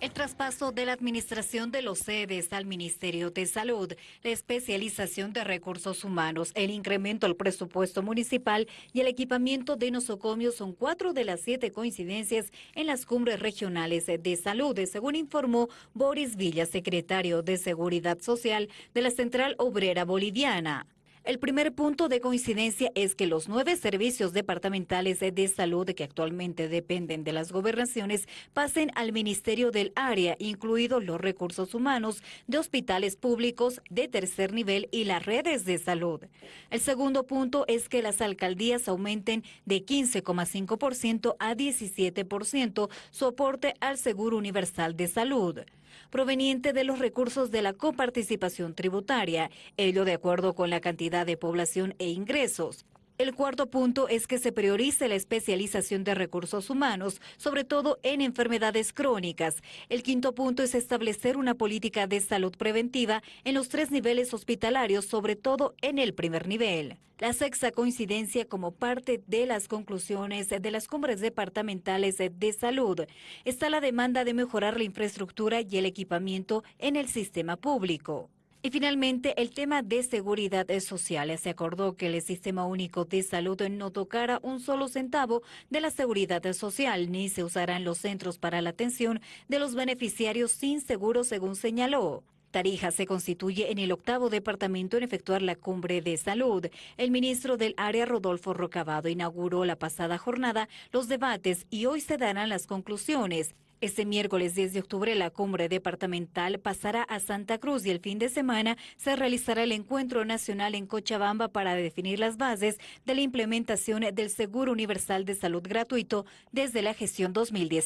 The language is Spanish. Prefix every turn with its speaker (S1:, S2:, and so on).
S1: El traspaso de la administración de los sedes al Ministerio de Salud, la especialización de recursos humanos, el incremento al presupuesto municipal y el equipamiento de nosocomios son cuatro de las siete coincidencias en las cumbres regionales de salud, según informó Boris Villa, secretario de Seguridad Social de la Central Obrera Boliviana. El primer punto de coincidencia es que los nueve servicios departamentales de salud que actualmente dependen de las gobernaciones pasen al Ministerio del Área, incluidos los recursos humanos de hospitales públicos de tercer nivel y las redes de salud. El segundo punto es que las alcaldías aumenten de 15,5% a 17% su aporte al Seguro Universal de Salud proveniente de los recursos de la coparticipación tributaria, ello de acuerdo con la cantidad de población e ingresos. El cuarto punto es que se priorice la especialización de recursos humanos, sobre todo en enfermedades crónicas. El quinto punto es establecer una política de salud preventiva en los tres niveles hospitalarios, sobre todo en el primer nivel. La sexta coincidencia como parte de las conclusiones de las cumbres departamentales de salud está la demanda de mejorar la infraestructura y el equipamiento en el sistema público. Y finalmente, el tema de seguridad social. Se acordó que el Sistema Único de Salud no tocara un solo centavo de la seguridad social, ni se usarán los centros para la atención de los beneficiarios sin seguro, según señaló. Tarija se constituye en el octavo departamento en efectuar la cumbre de salud. El ministro del área, Rodolfo Rocabado, inauguró la pasada jornada los debates y hoy se darán las conclusiones. Este miércoles 10 de octubre la cumbre departamental pasará a Santa Cruz y el fin de semana se realizará el encuentro nacional en Cochabamba para definir las bases de la implementación del Seguro Universal de Salud gratuito desde la gestión 2019.